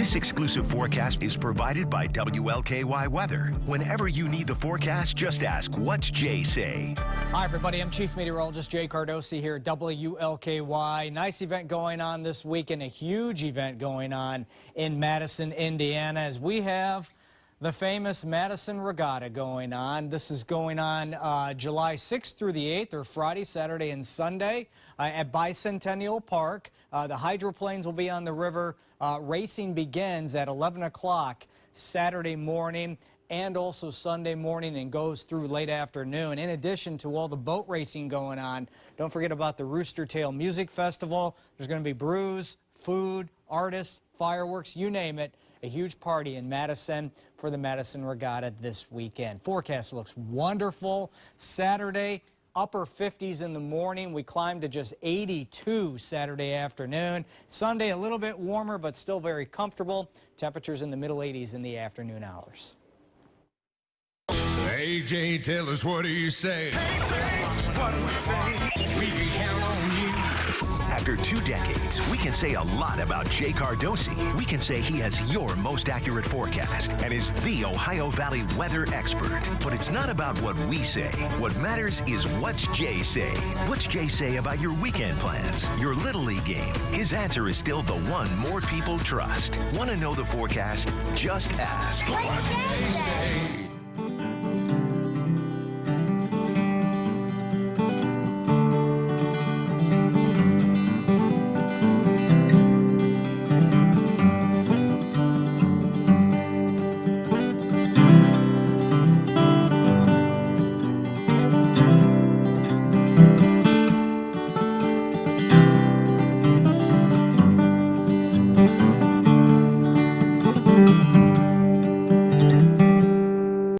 exclusive forecast is provided by WLKY Weather. Whenever you need the forecast, just ask, what's Jay say? Hi, everybody. I'm Chief Meteorologist Jay Cardosi here at WLKY. Nice event going on this week and a huge event going on in Madison, Indiana, as we have the famous Madison Regatta going on. This is going on uh, July 6th through the 8th, or Friday, Saturday, and Sunday uh, at Bicentennial Park. Uh, the hydroplanes will be on the river. Uh, racing begins at 11 o'clock Saturday morning and also Sunday morning and goes through late afternoon. In addition to all the boat racing going on, don't forget about the Rooster Tail Music Festival. There's going to be brews, food, artists, fireworks, you name it a huge party in Madison for the Madison Regatta this weekend. Forecast looks wonderful. Saturday, upper 50s in the morning. We climbed to just 82 Saturday afternoon. Sunday, a little bit warmer, but still very comfortable. Temperatures in the middle 80s in the afternoon hours. AJ, tell us what do you say? what after two decades, we can say a lot about Jay Cardosi. We can say he has your most accurate forecast and is the Ohio Valley weather expert. But it's not about what we say. What matters is what's Jay say. What's Jay say about your weekend plans, your Little League game? His answer is still the one more people trust. Want to know the forecast? Just ask. What's Jay say?